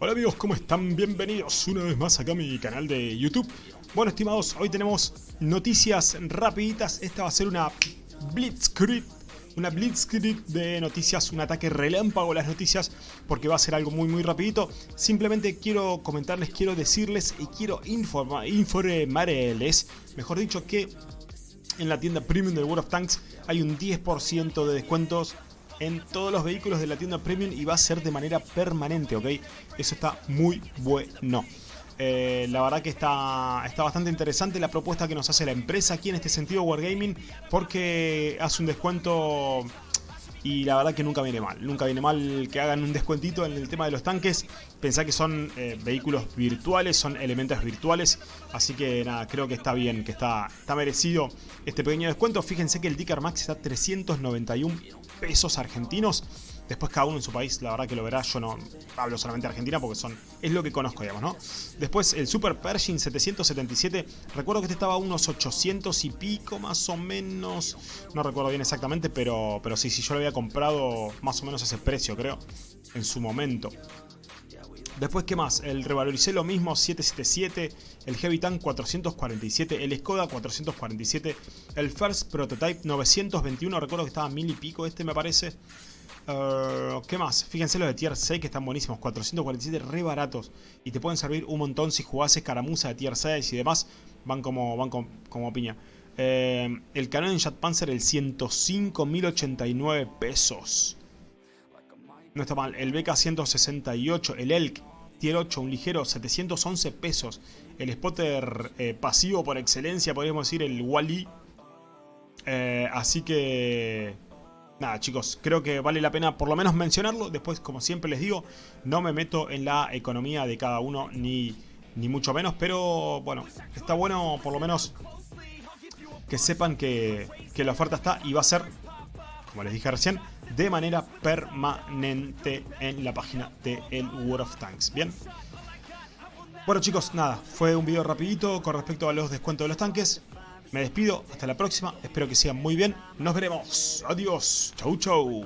Hola amigos, ¿cómo están? Bienvenidos una vez más acá a mi canal de YouTube. Bueno, estimados, hoy tenemos noticias rapiditas. Esta va a ser una Blitzkrieg. Una Blitzkrieg de noticias, un ataque relámpago a las noticias, porque va a ser algo muy muy rapidito. Simplemente quiero comentarles, quiero decirles y quiero informa, informarles, mejor dicho, que en la tienda premium del World of Tanks hay un 10% de descuentos en todos los vehículos de la tienda premium y va a ser de manera permanente, ¿ok? Eso está muy bueno. Eh, la verdad que está, está bastante interesante la propuesta que nos hace la empresa aquí en este sentido Wargaming porque hace un descuento y la verdad que nunca viene mal. Nunca viene mal que hagan un descuentito en el tema de los tanques. Pensá que son eh, vehículos virtuales, son elementos virtuales. Así que nada, creo que está bien, que está, está merecido este pequeño descuento. Fíjense que el Ticker Max está a 391 pesos argentinos. Después cada uno en su país, la verdad que lo verá. Yo no hablo solamente de Argentina porque son es lo que conozco, digamos, ¿no? Después el Super Pershing 777. Recuerdo que este estaba a unos 800 y pico, más o menos. No recuerdo bien exactamente, pero, pero sí, sí, yo lo había comprado más o menos a ese precio, creo, en su momento. Después, ¿qué más? El revaloricé lo mismo, 777, el Heavy Tank 447, el Skoda 447, el First Prototype 921, recuerdo que estaba mil y pico este me parece. Uh, ¿Qué más? Fíjense los de tier 6 que están buenísimos, 447 re baratos y te pueden servir un montón si jugás escaramuza de tier 6 y demás, van como, van como, piña. Eh, el Canon Jet Panzer el 105 1089 pesos. No está mal. El BK168, el Elk, tier 8, un ligero, 711 pesos. El spotter eh, pasivo por excelencia, podríamos decir, el Wally. Eh, así que... Nada chicos, creo que vale la pena por lo menos mencionarlo. Después, como siempre les digo, no me meto en la economía de cada uno, ni, ni mucho menos. Pero bueno, está bueno por lo menos que sepan que, que la oferta está y va a ser, como les dije recién, de manera permanente en la página de el World of Tanks. Bien. Bueno chicos, nada, fue un video rapidito con respecto a los descuentos de los tanques. Me despido, hasta la próxima, espero que sigan muy bien. Nos veremos. Adiós. Chau chau.